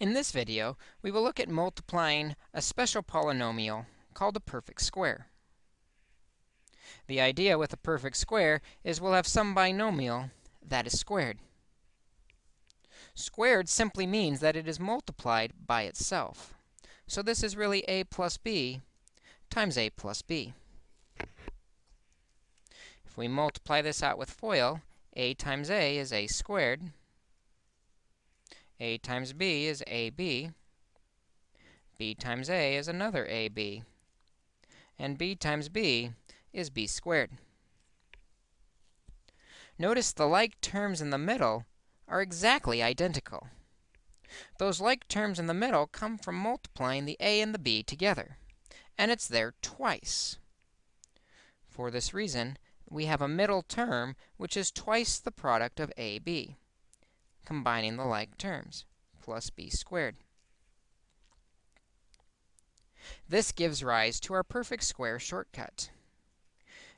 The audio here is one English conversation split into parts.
In this video, we will look at multiplying a special polynomial called a perfect square. The idea with a perfect square is we'll have some binomial that is squared. Squared simply means that it is multiplied by itself. So this is really a plus b times a plus b. If we multiply this out with FOIL, a times a is a squared a times b is ab. b times a is another ab. And b times b is b squared. Notice the like terms in the middle are exactly identical. Those like terms in the middle come from multiplying the a and the b together, and it's there twice. For this reason, we have a middle term which is twice the product of ab combining the like terms, plus b squared. This gives rise to our perfect square shortcut.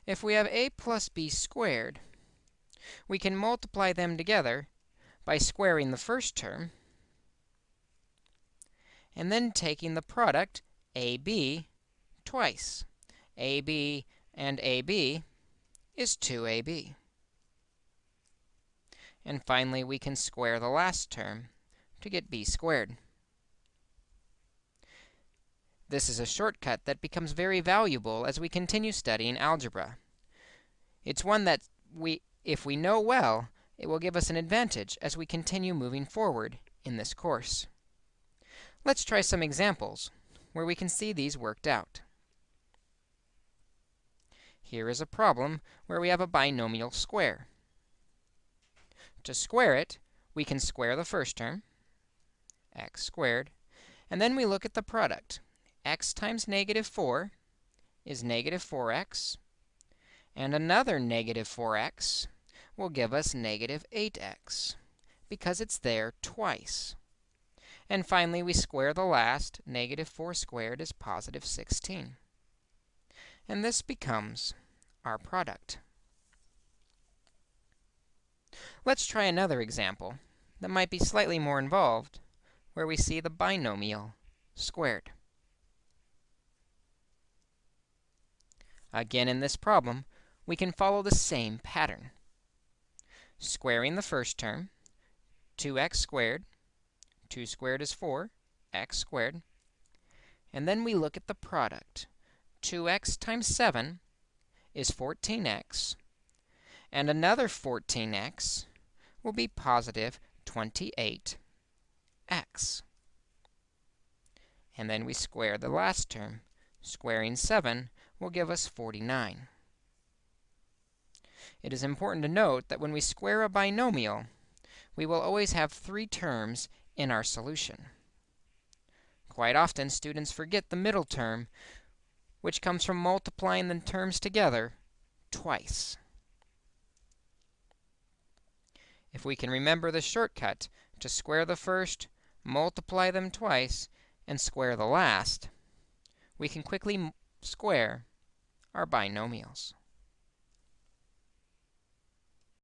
If we have a plus b squared, we can multiply them together by squaring the first term and then taking the product ab twice. ab and ab is 2ab. And finally, we can square the last term to get b squared. This is a shortcut that becomes very valuable as we continue studying algebra. It's one that we, if we know well, it will give us an advantage as we continue moving forward in this course. Let's try some examples where we can see these worked out. Here is a problem where we have a binomial square. To square it, we can square the first term, x squared, and then we look at the product. x times negative 4 is negative 4x, and another negative 4x will give us negative 8x, because it's there twice. And finally, we square the last. Negative 4 squared is positive 16. And this becomes our product. Let's try another example that might be slightly more involved, where we see the binomial squared. Again, in this problem, we can follow the same pattern. Squaring the first term, 2x squared, 2 squared is 4, x squared. And then we look at the product. 2x times 7 is 14x, and another 14x will be positive 28x. And then we square the last term. Squaring 7 will give us 49. It is important to note that when we square a binomial, we will always have three terms in our solution. Quite often, students forget the middle term, which comes from multiplying the terms together twice. If we can remember the shortcut to square the first, multiply them twice, and square the last, we can quickly square our binomials.